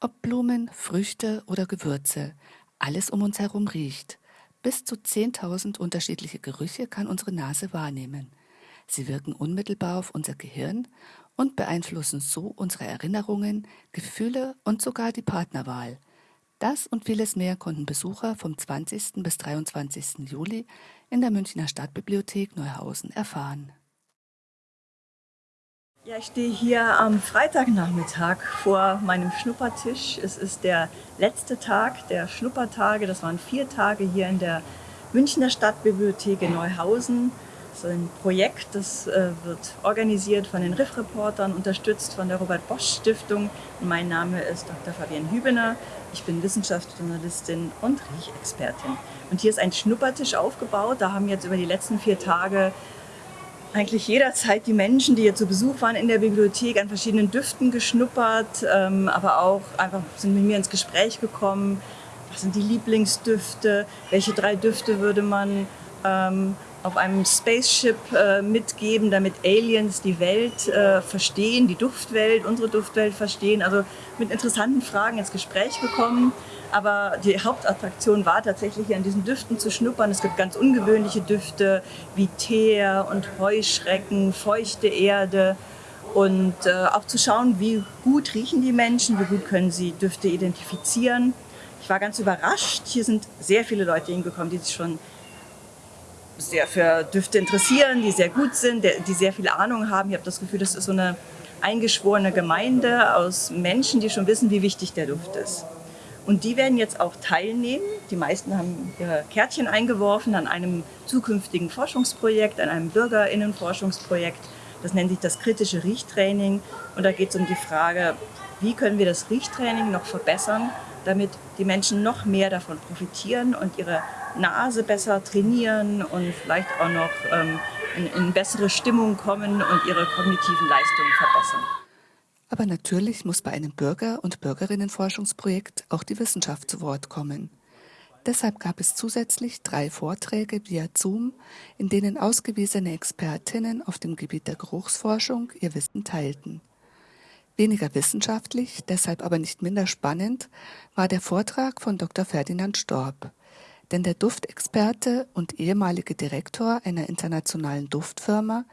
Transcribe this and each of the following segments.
Ob Blumen, Früchte oder Gewürze, alles um uns herum riecht. Bis zu 10.000 unterschiedliche Gerüche kann unsere Nase wahrnehmen. Sie wirken unmittelbar auf unser Gehirn und beeinflussen so unsere Erinnerungen, Gefühle und sogar die Partnerwahl. Das und vieles mehr konnten Besucher vom 20. bis 23. Juli in der Münchner Stadtbibliothek Neuhausen erfahren. Ja, ich stehe hier am Freitagnachmittag vor meinem Schnuppertisch. Es ist der letzte Tag der Schnuppertage. Das waren vier Tage hier in der Münchner Stadtbibliothek in Neuhausen. Das ist ein Projekt, das äh, wird organisiert von den Riff-Reportern, unterstützt von der Robert-Bosch-Stiftung. Mein Name ist Dr. Fabienne Hübener. Ich bin Wissenschaftsjournalistin und Riechexpertin. Und hier ist ein Schnuppertisch aufgebaut. Da haben jetzt über die letzten vier Tage eigentlich jederzeit die Menschen, die hier zu Besuch waren in der Bibliothek, an verschiedenen Düften geschnuppert, ähm, aber auch einfach sind mit mir ins Gespräch gekommen. Was sind die Lieblingsdüfte? Welche drei Düfte würde man ähm, auf einem Spaceship äh, mitgeben, damit Aliens die Welt äh, verstehen, die Duftwelt, unsere Duftwelt verstehen? Also mit interessanten Fragen ins Gespräch gekommen. Aber die Hauptattraktion war tatsächlich hier an diesen Düften zu schnuppern. Es gibt ganz ungewöhnliche Düfte wie Teer und Heuschrecken, feuchte Erde und äh, auch zu schauen, wie gut riechen die Menschen, wie gut können sie Düfte identifizieren. Ich war ganz überrascht. Hier sind sehr viele Leute hingekommen, die sich schon sehr für Düfte interessieren, die sehr gut sind, die sehr viel Ahnung haben. Ich habe das Gefühl, das ist so eine eingeschworene Gemeinde aus Menschen, die schon wissen, wie wichtig der Duft ist. Und die werden jetzt auch teilnehmen. Die meisten haben ihre Kärtchen eingeworfen an einem zukünftigen Forschungsprojekt, an einem Bürgerinnenforschungsprojekt. Das nennt sich das kritische Riechtraining. Und da geht es um die Frage, wie können wir das Riechtraining noch verbessern, damit die Menschen noch mehr davon profitieren und ihre Nase besser trainieren und vielleicht auch noch ähm, in, in bessere Stimmung kommen und ihre kognitiven Leistungen verbessern. Aber natürlich muss bei einem Bürger- und Bürgerinnenforschungsprojekt auch die Wissenschaft zu Wort kommen. Deshalb gab es zusätzlich drei Vorträge via Zoom, in denen ausgewiesene Expertinnen auf dem Gebiet der Geruchsforschung ihr Wissen teilten. Weniger wissenschaftlich, deshalb aber nicht minder spannend, war der Vortrag von Dr. Ferdinand Storb. Denn der Duftexperte und ehemalige Direktor einer internationalen Duftfirma,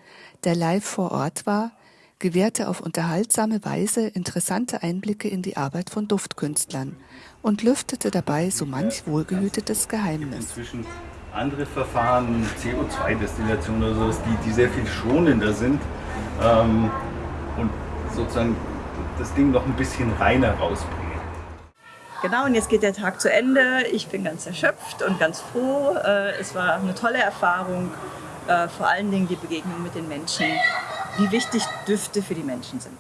der live vor Ort war, gewährte auf unterhaltsame Weise interessante Einblicke in die Arbeit von Duftkünstlern und lüftete dabei so manch wohlgehütetes Geheimnis. Inzwischen andere Verfahren, CO2-Destillation oder sowas, die, die sehr viel schonender sind ähm, und sozusagen das Ding noch ein bisschen reiner rausbringen. Genau, und jetzt geht der Tag zu Ende. Ich bin ganz erschöpft und ganz froh. Äh, es war eine tolle Erfahrung, äh, vor allen Dingen die Begegnung mit den Menschen wie wichtig Düfte für die Menschen sind.